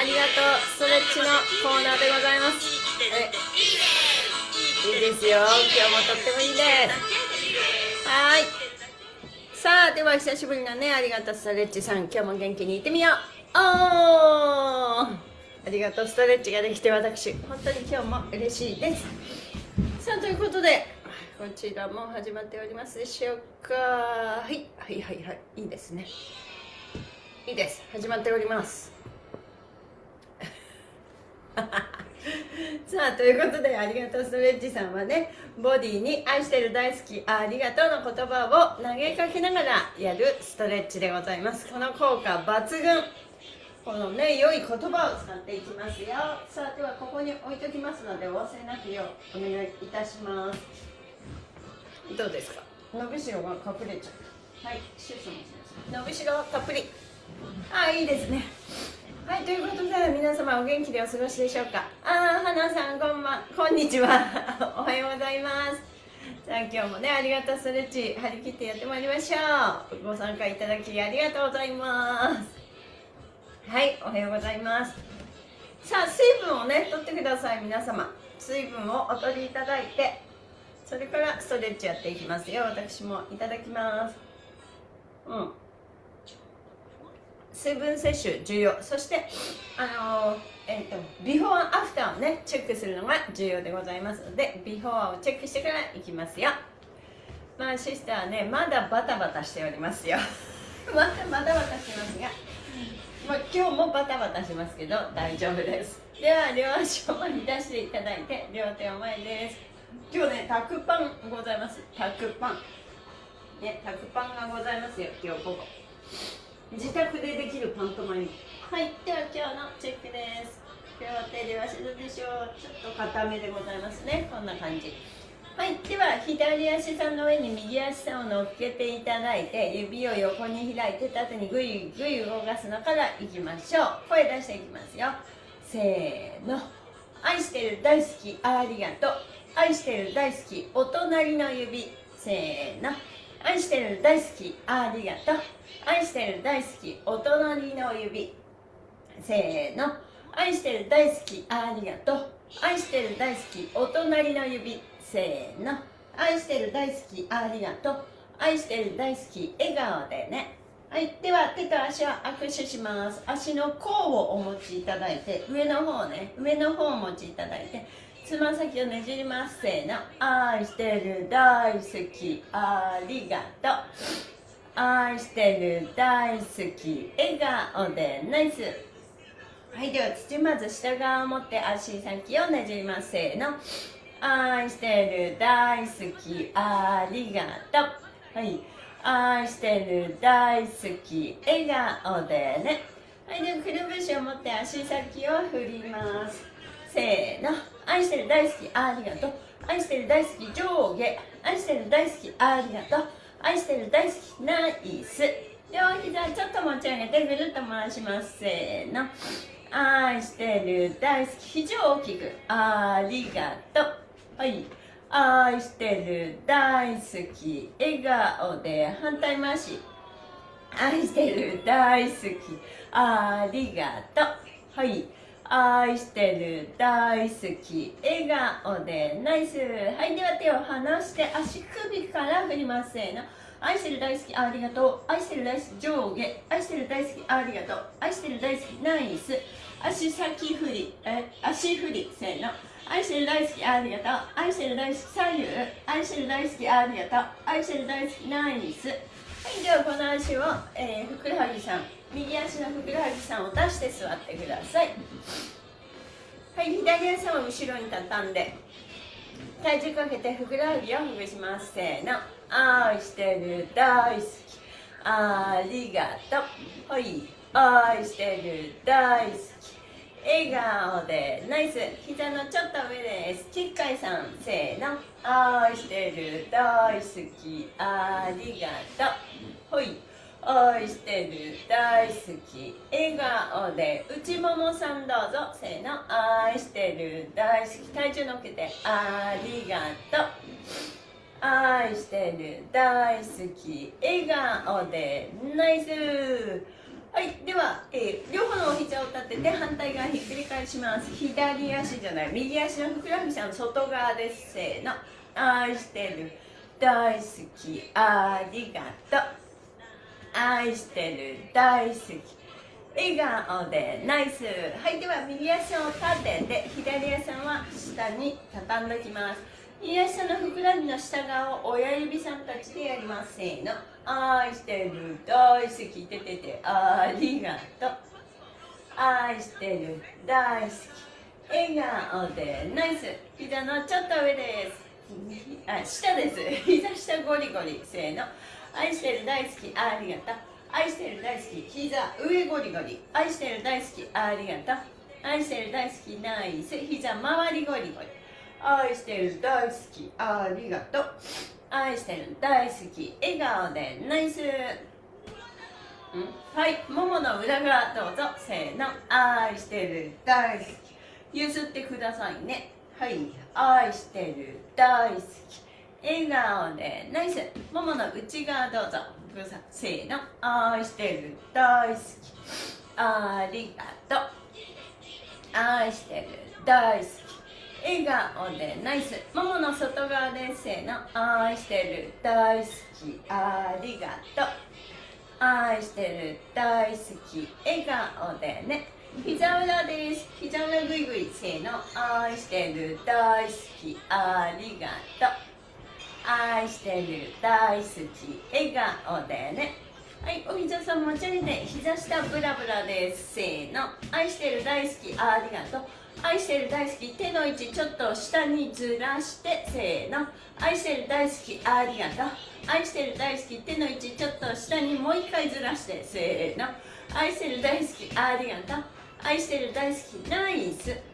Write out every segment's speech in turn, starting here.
あ、りがとう。ストレッチのコーナーでございます。いいですよ。今日もとってもいいです。はい。さあ、では久しぶりのね、ありがとうストレッチさん。今日も元気にいってみよう。おーありがとうストレッチができて私、本当に今日も嬉しいです。さあ、ということで、こちらも始まっておりますでしょうか。はい、はい、はい、はい。いいですね。いいです。始まっております。さあということでありがとうストレッチさんはねボディに愛してる大好きありがとうの言葉を投げかけながらやるストレッチでございます。この効果抜群。このね良い言葉を使っていきますよ。さあではここに置いときますのでお忘れなくようお願いいたします。どうですか？伸びしろが隠れちゃうはいシュッシュもします。伸びしろたっぷり。あいいですねはいということで皆様お元気でお過ごしでしょうか？あー花さんこんばんこんにちは。おはようございます。さあ今日もねありがとうストレッチ張り切ってやってまいりましょう。ご参加いただきありがとうございます。はいおはようございます。さあ水分をね取ってください皆様。水分をお取りいただいてそれからストレッチやっていきますよ。私もいただきます。うん。水分摂取重要。そしてあのえーとビフォーアフターをねチェックするのが重要でございますのでビフォーをチェックしてからいきますよ。まあシスターねまだバタバタしておりますよ。まだバタバタしてますが、まあ、今日もバタバタしますけど大丈夫です。では両足を前に出していただいて両手を前です。今日ねタクパンございます。タクパン。ねタクパンがございますよ今日午後。自宅でできるパントマイム。はいでは今日のチェックです。両手両足どうでしょうちょっと硬めでございますね。こんな感じ。はいでは左足さんの上に右足さんを乗っけていただいて指を横に開いて縦にぐいぐい動かすのからいきましょう。声出していきますよ。せーの。愛してる大好きありがとう。愛してる大好きお隣の指。せーの。愛してる大好きありがとう。愛してる大好きお隣の指。せーの。愛してる大好き。ありがとう。愛してる大好きお隣の指。せーの。愛してる大好き。ありがとう。愛してる大好き笑顔でね。はいでは手と足を握手します。足の甲をお持ちいただいて上の方ね。上の方をお持ちいただいてつま先をねじります。せーの。愛してる大好き。ありがとう。愛してる大好き笑顔でナイス。はいでは土まず下側を持って足先をねじりますせーの。愛してる大好きありがとう。はい。愛してる大好き笑顔でね。はいではくるぶしを持って足先を振ります。せーの。愛してる大好きありがとう。愛してる大好き上下。愛してる大好きありがとう。愛してる大好きナイス。両膝ちょっと持ち上げてぐるっと回しますせーの。愛してる大好き肘を大きくありがとう。はい。愛してる大好き笑顔で反対回し。愛してる大好きありがとう。はい。愛してる大好き笑顔でナイス。はいでは手を離して足首から振ります。せーの。愛してる大好きありがとう。愛してる大好き上下。愛してる大好きありがとう。愛してる大好きナイス。足先振り。え足振り。せーの。愛してる大好きありがとう。愛してる大好き左右。愛してる大好きありがとう。愛してる大好きナイス。はいではこの足を、えー、ふくらはぎさん。右足のふくらはぎさんを出して座ってください。はい左足を後ろに畳んで体重かけてふくらはぎをほぐします。せーの。愛してる大好き。ありがとう。はい。愛してる大好き。笑顔でナイス。膝のちょっと上です。ですちっかいさん。せーの。愛してる大好き。ありがとう。ほい。愛してる。大好き。笑顔で内ももさんどうぞせーの愛してる。大好き。体重乗っけてありがとう愛してる。大好き。笑顔でナイスはいでは、えー、両方のお膝を立てて反対側ひっくり返します左足じゃない右足のふくらはぎさん外側ですせーの愛してる。大好き。ありがとう愛してる大好き笑顔でナイス。はいでは右足を立てて左足は下に畳んできます。右足のふくらはぎの下側を親指さんたちでやります。せーの。愛してる大好き。てててありがとう。愛してる大好き。笑顔でナイス。膝のちょっと上です。あ下です。膝下ゴリゴリ。せーの。愛してる大好きありがとう。愛してる大好き。膝上ゴリゴリ。愛してる大好きありがとう。愛してる大好きナイス膝周りゴリゴリ。愛してる大好きありがとう。愛してる大好き笑顔でナイス。はいももの裏側どうぞ。せーの。愛してる大好き。譲ってくださいね。はい。愛してる大好き笑顔でナイス。ももの内側どうぞ。せーの。愛してる大好き。ありがとう。愛してる大好き。笑顔でナイス。ももの外側でせーの。愛してる大好き。ありがとう。愛してる大好き。笑顔でね。膝裏です。膝裏ぐいぐいせーの。愛してる大好き。ありがとう。愛してる大好き笑顔でね。はいお膝さん持ち上げて膝下ブラブラですせーの。愛してる大好きありがとう。愛してる大好き手の位置ちょっと下にずらしてせーの。愛してる大好きありがとう。愛してる大好き手の位置ちょっと下にもう一回ずらしてせーの。愛してる大好きありがとう。愛してる大好きナイス。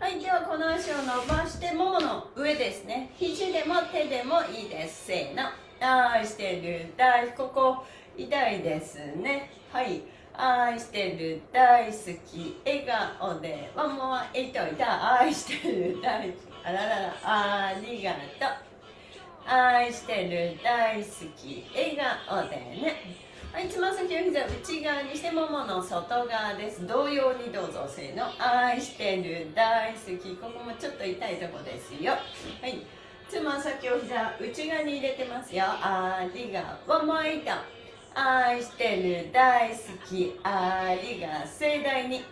はいではこの足を伸ばしてももの上ですね。肘でも手でもいいです。せーの。愛してる大ここ痛いですね。はい。愛してる大好き。笑顔で。ワンモアエイトい。た愛してる大好きあららら。ありがとう。愛してる大好き。笑顔でね。はいつま先を膝内側にしてももの外側です。同様にどうぞせーの。愛してる大好きここもちょっと痛いとこですよ。はい。つま先を膝内側に入れてますよ。ありがワンモアイト愛してる大好きありが盛大に。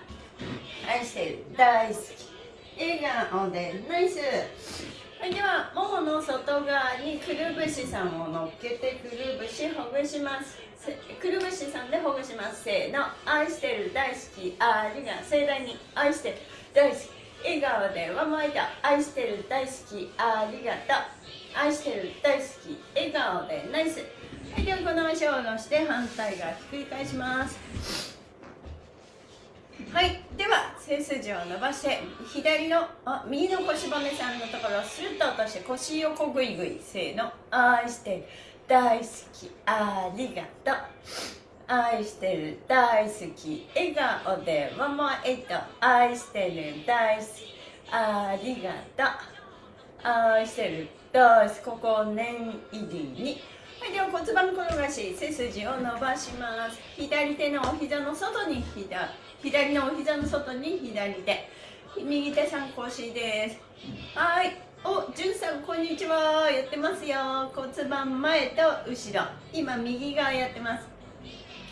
愛してる大好き。笑顔でナイス。ではももの外側にくるぶしさんを乗っけてくるぶしほぐします。くるぶしさんでほぐします。せーの愛してる大好き。ありが盛大に愛してる大好き。笑顔でわまいた愛してる大好き。ありがとう愛してる大好き。笑顔でナイス。はいではこの足を下ろして反対側ひっくり返します。はいでは背筋を伸ばして左のあ右の腰骨さんのところをスルッと落として腰横ぐいぐいせーの。愛してる。大好き。ありがとう。愛してる。大好き。笑顔でママエイト愛してる。大好き。ありがとう。愛してる。大好き。ここを念入りに。はいでは骨盤転がし背筋を伸ばします。左手のお膝の外に左左のお膝の外に左手。右手三腰です。はい。お、じゅんさんこんにちは。やってますよ。骨盤前と後ろ。今右側やってます。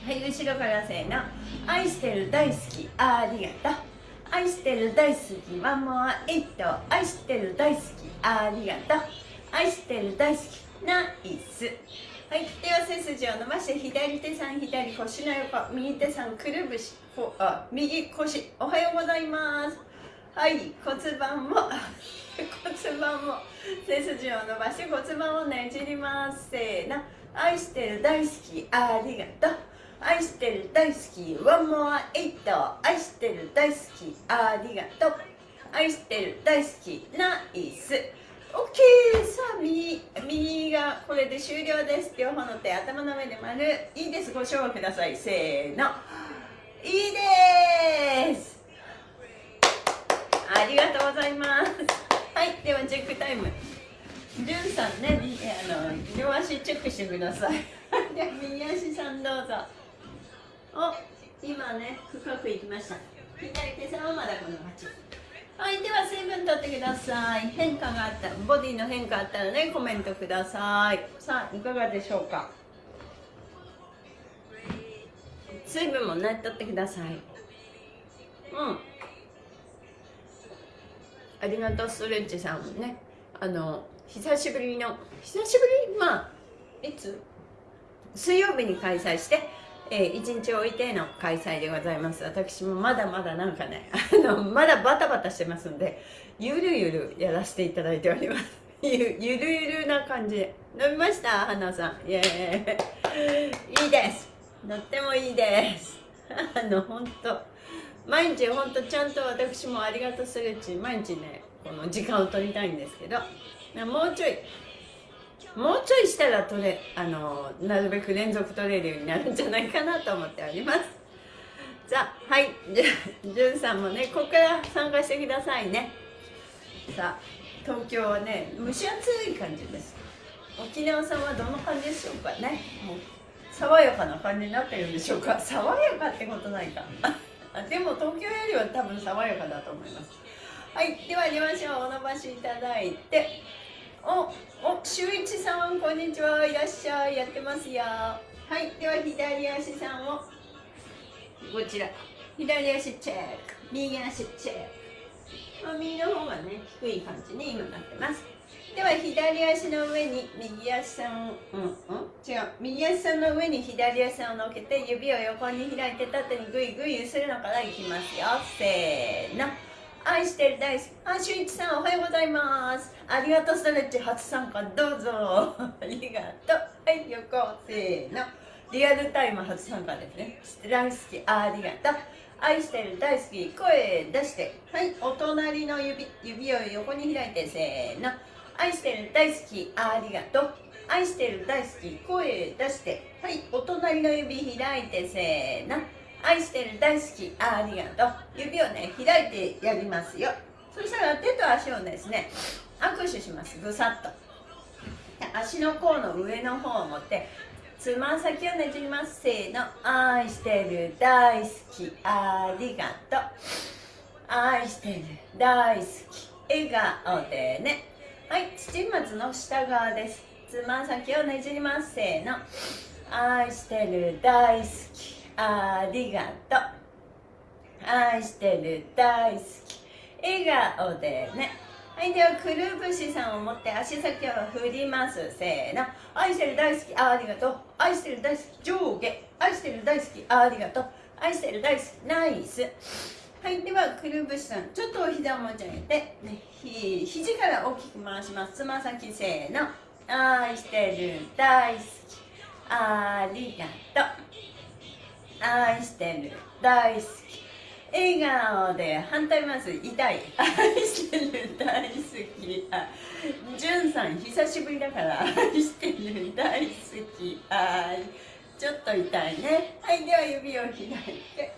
はい後ろからせーの。愛してる大好き。ありがとう。愛してる大好きワンモアエイト愛してる大好き。ありがとう。愛してる大好き。ナイス。はいでは背筋を伸ばして左手さん左腰の横右手さんくるぶしこあ右腰おはようございます。はい骨盤も 骨盤も背筋を伸ばして骨盤をねじります。せーの。愛してる大好きありがとう。愛してる大好きワンモアエイト。愛してる大好きありがとう。愛してる大好きナイス。OK さあ右右がこれで終了です。両方の手頭の上で丸いいですご賞をくださいせーのいいです。ありがとうございます。はい。ではチェックタイムじゅんさんねあの両足チェックしてください。では右足さんどうぞ。お今ね深くいきました。左手さんはまだこの8はいでは水分取ってください。変化があったボディの変化あったらねコメントください。さあいかがでしょうか？水分もね取ってください。うん。ありがとうストレッチさんもね。あの久しぶりの久しぶり？まあいつ？水曜日に開催してえー、1日置いての開催でございます。私もまだまだなんかね あのまだバタバタしてますんでゆるゆるやらせていただいております。ゆゆるゆるな感じ。飲みました？花さん。イエーイ。いいです。とってもいいです。あの本当。毎日本当ちゃんと私もありがとうストレッチ毎日ねこの時間を取りたいんですけどもうちょいもうちょいしたら取れあのなるべく連続取れるようになるんじゃないかなと思っております。さあはい。じゅんさんもねここから参加してくださいね。さあ東京はね蒸し暑い感じです。沖縄さんはどんな感じでしょうかね。もう爽やかな感じになってるんでしょうか。爽やかってことないか。でも東京よりは多分爽やかだと思います。はい。では両足をお伸ばしいただいて。お、お、周一さん、こんにちは。いらっしゃい。やってますよ。はい。では、左足さんを、こちら。左足チェック。右足チェック。まあ、右の方がね、低い感じに今なってます。では、左足の上に右足さん、うん、うん、違う。右足さんの上に左足さんを乗っけて、指を横に開いて、縦にぐいぐい揺するのからいきますよ。せーの。愛してる大好き。あ、しゅんいちさんおはようございます。ありがとうストレッチ初参加どうぞ。ありがとう。はい、横せーの。リアルタイム初参加ですね。大好き、ありがとう。愛してる大好き、声出して。はい、お隣の指、指を横に開いてせーの。愛してる大好き、ありがとう。愛してる大好き、声出して。はい、お隣の指開いてせーの。愛してる大好きありがとう。指をね開いてやりますよ。そしたら手と足をですね握手します。ぐさっと。足の甲の上の方を持ってつま先をねじります。せーの愛してる大好きありがとう。愛してる大好き笑顔でね。はい土松の下側です。つま先をねじります。せーの愛してる大好き。ありがとう。愛してる大好き。笑顔でね。はいではくるぶしさんを持って足先を振ります。せーの。愛してる大好き。ありがとう。愛してる大好き。上下。愛してる大好き。ありがとう。愛してる大好き。ナイス。はいではくるぶしさん。ちょっとお膝を持ち上げて、ね、ひ肘から大きく回します。つま先せーの。愛してる大好き。ありがとう。愛してる。大好き。笑顔で反対ます痛い。愛してる。大好き。あじゅんさん久しぶりだから。愛してる。大好き。あちょっと痛いね。はいでは指を開いて。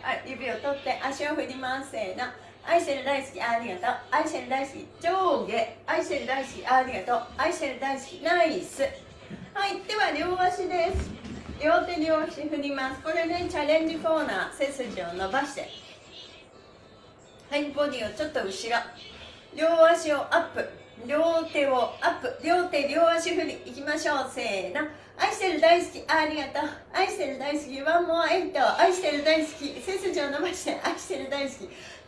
はい指を取って足を振りますせーの。愛してる大好きありがとう。愛してる大好き上下。愛してる大好きありがとう。愛してる大好きナイス。はいでは両足です。両手両足振ります。これねチャレンジコーナー背筋を伸ばして。はいボディをちょっと後ろ。両足をアップ。両手をアップ。両手両足振り。いきましょう。せーの。愛してる大好き。ありがとう。愛してる大好き。ワンモアエイト。愛してる大好き。背筋を伸ばして。愛してる大好き。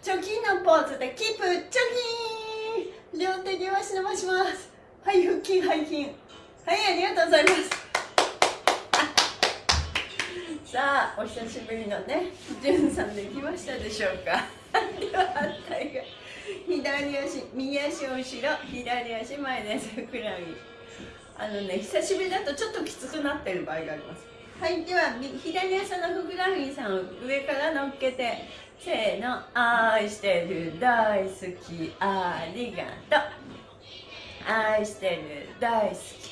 貯金のポーズで。キープ。貯金両手両足伸ばします。はい腹筋背筋。はいありがとうございます。さあお久しぶりのねじゅんさんできましたでしょうか。では反対が左足右足後ろ左足前です。ふくらはぎあのね久しぶりだとちょっときつくなってる場合があります。はいでは左足のふくらはぎさんを上から乗っけてせーの愛してる大好きありがとう。愛してる大好き。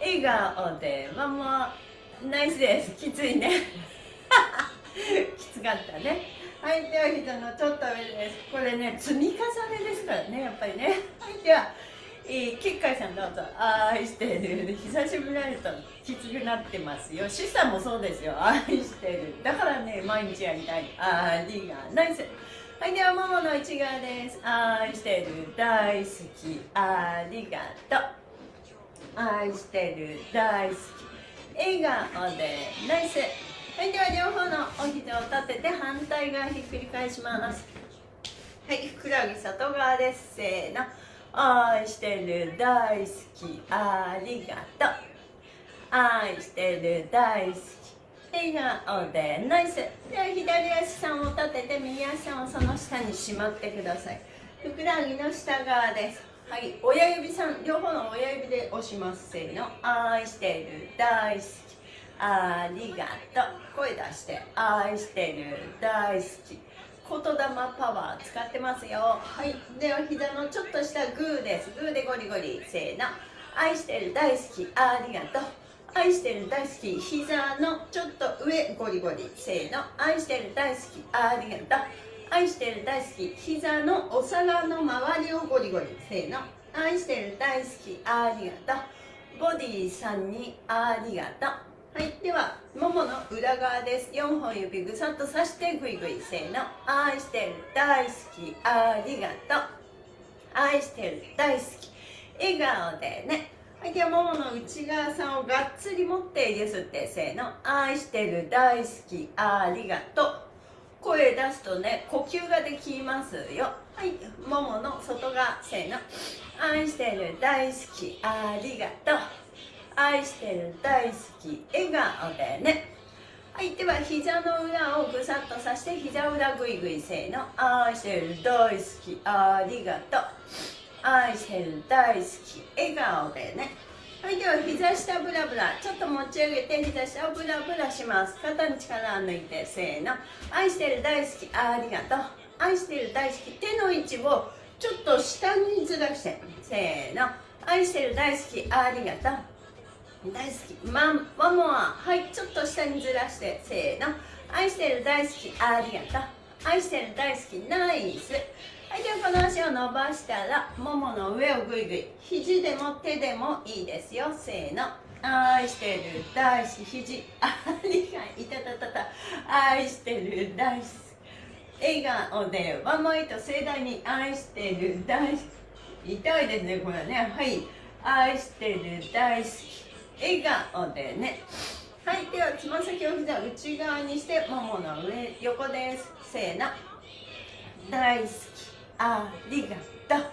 笑顔でママナイスです。きついね。きつかったね。はいでは膝のちょっと上です。これね積み重ねですからねやっぱりね。はいではえー、キッカイさんどうぞ。愛してる。久しぶりになるときつくなってますよ。シさんもそうですよ。愛してる。だからね毎日やりたい。ありがナイス。はいではももの内側です。愛してる。大好き。ありがと。う愛してる。大好き。笑顔でナイス。はいでは両方のお膝を立てて反対側ひっくり返します。はいふくらはぎ外側です。せーの。愛してる大好き。ありがとう。愛してる大好き。笑顔でナイス。では左足さんを立てて右足さんをその下にしまってください。ふくらはぎの下側です。はい親指さん両方の親指で押します。せーの。愛してる大好き。ありがとう。声出して愛してる大好き。言霊パワー使ってますよ。はいでは膝のちょっとしたグーです。グーでゴリゴリ。せーの。愛してる大好き。ありがとう。愛してる大好き。膝のちょっと上ゴリゴリ。せーの。愛してる大好き。ありがとう。愛してる大好き膝のお皿の周りをゴリゴリせーの。愛してる大好きありがとう。ボディーさんにありがとう。はいではももの裏側です。4本指ぐさっとさしてぐいぐいせーの。愛してる大好きありがとう。愛してる大好き。笑顔でね。はいではももの内側さんをがっつり持っていいですってせーの。愛してる大好きありがとう。声出すとね呼吸ができますよ。はい。ももの外側せーの。愛してる大好きありがとう。愛してる大好き笑顔でね。はい。では膝の裏をぐさっとさして膝裏ぐいぐいせーの。愛してる大好きありがとう。愛してる大好き笑顔でねはいでは膝下ブラブラ。ちょっと持ち上げて膝下をブラブラします。肩に力を抜いてせーの。愛してる大好き。ありがとう。愛してる大好き。手の位置をちょっと下にずらして。せーの。愛してる大好き。ありがとう。大好き。マンマモアはいちょっと下にずらして。せーの。愛してる大好き。ありがとう。愛してる大好き。ナイス。はいではこの足を伸ばしたらももの上をぐいぐい肘でも手でもいいですよ。せーの。愛してる。大好き。肘。ありがいたたたた。愛してる。大好き。笑顔でワンマイと盛大に。愛してる。大好き。痛いですねこれね。はい。愛してる。大好き。笑顔でね。はいではつま先を膝内側にしてももの上横です。せーの。大好き。ありがとう。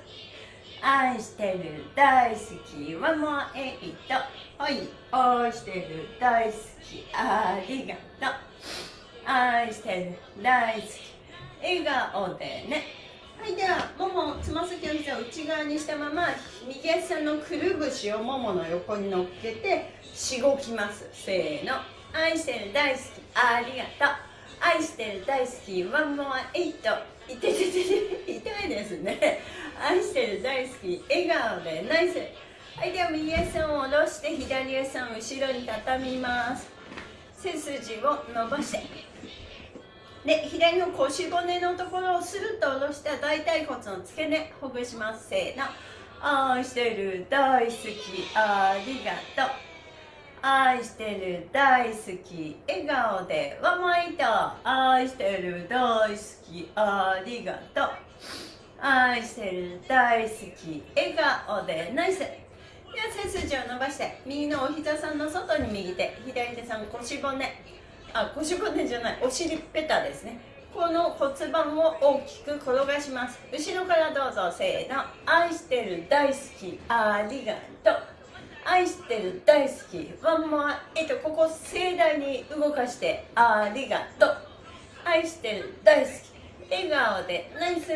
愛してる大好きワンモアエイトはい愛してる大好きありがとう。愛してる大好き笑顔でね。はいではももつま先を膝を内側にしたまま右足のくるぶしをももの横に乗っけてしごきます。せーの。愛してる大好きありがとう。愛してる大好きワンモアエイトいててて痛いですね。愛してる大好き笑顔でナイス。はいでは右足を下ろして左足を後ろに畳みます。背筋を伸ばして。で左の腰骨のところをスルッと下ろした大腿骨の付け根ほぐします。せーの。愛してる大好きありがとう。愛してる大好き笑顔でわまいと愛してる大好きありがとう。愛してる大好き笑顔でナイス。では背筋を伸ばして右のお膝さんの外に右手。左手さん腰骨。あ腰骨じゃないお尻ペタですね。この骨盤を大きく転がします。後ろからどうぞせーの。愛してる大好きありがとう。愛してる大好きワンモアえっとここ盛大に動かしてありがとう。愛してる大好き笑顔でナイス。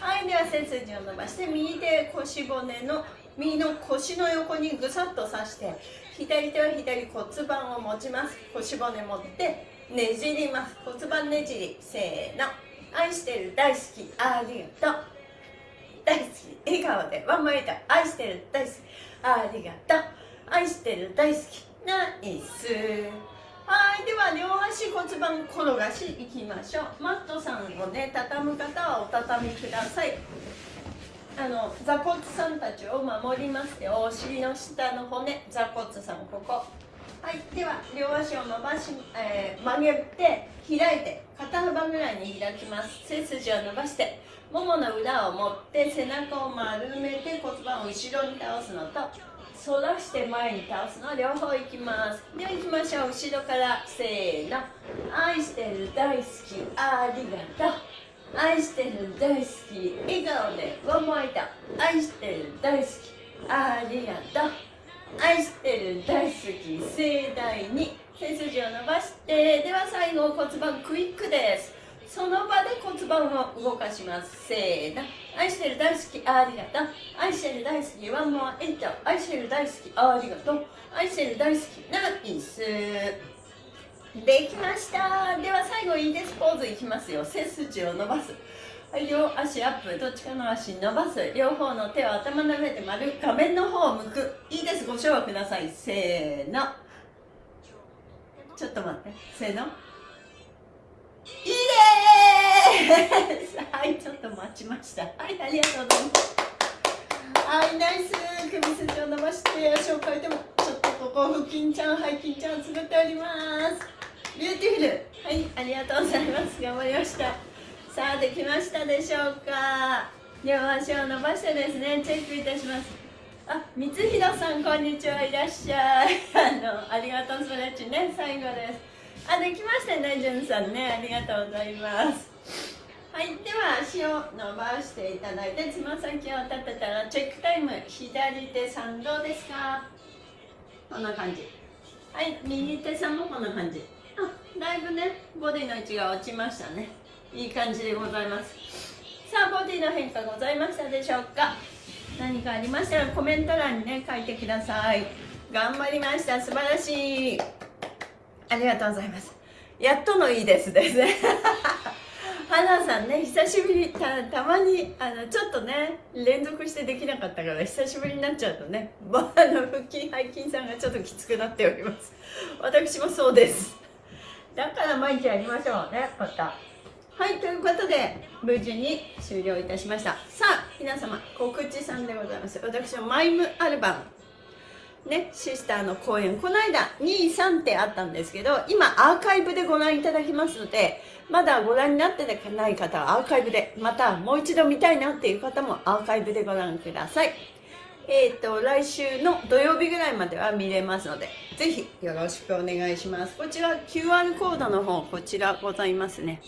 はいでは背筋を伸ばして右手腰骨の右の腰の横にぐさっと刺して左手は左骨盤を持ちます。腰骨持ってねじります。骨盤ねじりせーの。愛してる大好きありがとう。大好き笑顔でワンマイタ愛してる大好き。ありがとう。愛してる大好き。ナイス。はいでは両足骨盤転がしいきましょう。マットさんをね畳む方はお畳みください。あの座骨さんたちを守りますよお尻の下の骨。座骨さんここ。はいでは両足を伸ばし、えー、曲げて開いて肩幅ぐらいに開きます。背筋を伸ばして。ももの裏を持って背中を丸めて骨盤を後ろに倒すのと反らして前に倒すの両方いきます。では行きましょう。後ろからせーの。愛してる大好きありがとう。愛してる大好き。笑顔でワンモイタ愛してる大好きありがとう。愛してる大好き盛大に背筋を伸ばしてでは最後骨盤クイックです。その場で骨盤を動かしますせーの愛してる大好きありがとう。愛してる大好きワンモアエイト愛してる大好きありがとう。愛してる大好きナイス。できました。では最後いいですポーズいきますよ。背筋を伸ばす。両足アップどっちかの足伸ばす。両方の手を頭の上で丸画面の方を向く。いいです。ご唱和ください。せーの。ちょっと待って。せーの。いいです。はいちょっと待ちました。はいありがとうございます。はいナイス。首筋を伸ばして足を変えてもちょっとここ腹筋ちゃん背筋ちゃん作っております。 beautiful。はいありがとうございます。頑張りました。さあできましたでしょうか。両足を伸ばしてですねチェックいたします。あ、光弘さんこんにちは。いらっしゃい。あのありがとうストレッチね最後です。あ、できましたね、じゅんさんね。ありがとうございます。はい、では足を伸ばしていただいて、つま先を立てたら、チェックタイム、左手さんどうですか？こんな感じ。はい、右手さんもこんな感じ。あ、だいぶね、ボディの位置が落ちましたね。いい感じでございます。さあ、ボディの変化ございましたでしょうか？何かありましたらコメント欄にね、書いてください。頑張りました。素晴らしい。ありがとうございますやっとのいいですですね花さんね久しぶりたたまにあのちょっとね連続してできなかったから久しぶりになっちゃうとねあの腹筋背筋さんがちょっときつくなっております。私もそうです。だから毎日やりましょうねまた。はいということで無事に終了いたしました。さあ皆様告知さんでございます。私のマイムアルバムね、シスターの公演。この間23ってあったんですけど今アーカイブでご覧いただきますのでまだご覧になってない方はアーカイブでまたもう一度見たいなっていう方もアーカイブでご覧ください。えっ、ー、と来週の土曜日ぐらいまでは見れますのでぜひよろしくお願いします。こちら QR コードの方こちらございますね。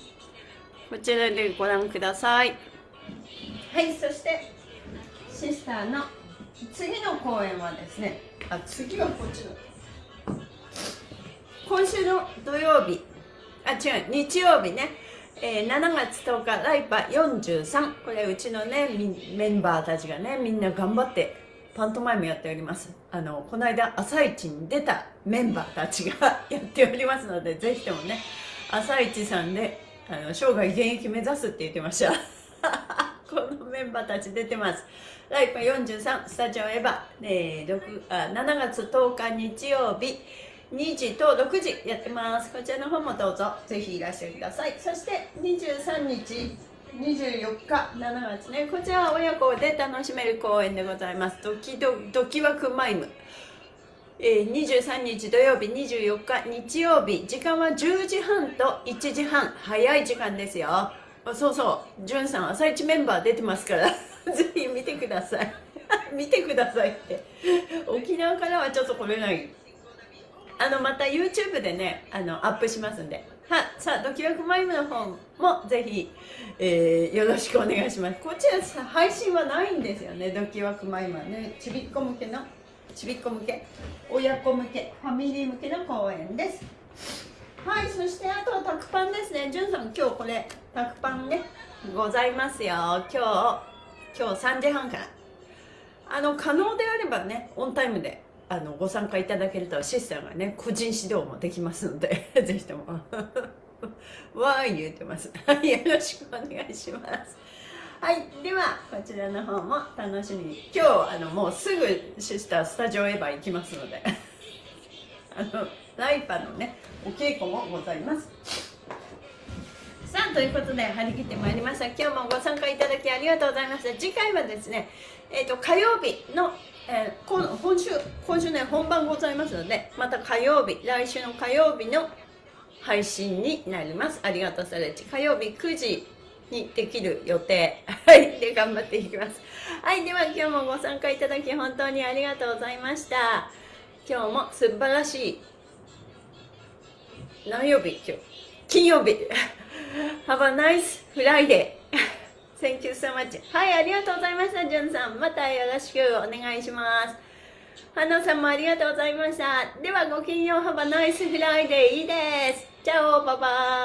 こちらでご覧ください。はいそしてシスターの次の公演はですねあ次はこっちだ。今週の土曜日。あ違う日曜日ね、えー、7月10日ライパ43これうちのねメンバーたちがねみんな頑張ってパントマイムやっております。あのこの間朝一に出たメンバーたちが やっておりますのでぜひともね朝一さんであの生涯現役目指すって言ってました。このメンバーたち出てます。ライパ43スタジオエヴァ、えー、あ7月10日日曜日。2時と6時やってます。こちらの方もどうぞ。ぜひいらっしてください。そして23日24日7月ね。こちらは親子で楽しめる公演でございます。ドキドドキワクマイム。えー、23日土曜日24日日曜日。時間は10時半と1時半。早い時間ですよ。そうそう。じゅんさん朝一メンバー出てますから。ぜひ見てください。見てくださいって。沖縄からはちょっと来れない。あのまた YouTube でねあのアップしますんで。はさあドキュワクマイムの方もぜひ、えー、よろしくお願いします。こちらさ配信はないんですよねドキュワクマイムはね。ちびっこ向けのちびっこ向け親子向けファミリー向けの公演です。はいそしてあとはタクパンですね。じゅんさん今日これタクパンね。ございますよ。今日今日3時半から。あの可能であればねオンタイムであのご参加いただけるとシスターがね個人指導もできますので ぜひとも。わーい言ってます。よろしくお願いします。はいではこちらの方も楽しみに。今日あのもうすぐシスタースタジオエヴァ行きますので。あのライパのねお稽古もございます。さあということで張り切ってまいりました。今日もご参加いただきありがとうございました。次回はですねえっ、と火曜日の、えー、今今週今週ね本番ございますのでまた火曜日来週の火曜日の配信になります。ありがとうサレッジ火曜日9時にできる予定。はい。で頑張っていきます。はい。では今日もご参加いただき本当にありがとうございました。今日も素晴らしい。何曜日？今日。金曜日。Have a nice Friday. Thank you so much. はいありがとうございましたじゅんさん。またよろしくお願いします。花さんもありがとうございました。ではごきげんよう。Have a nice Friday. いいです。チャオバイバイ。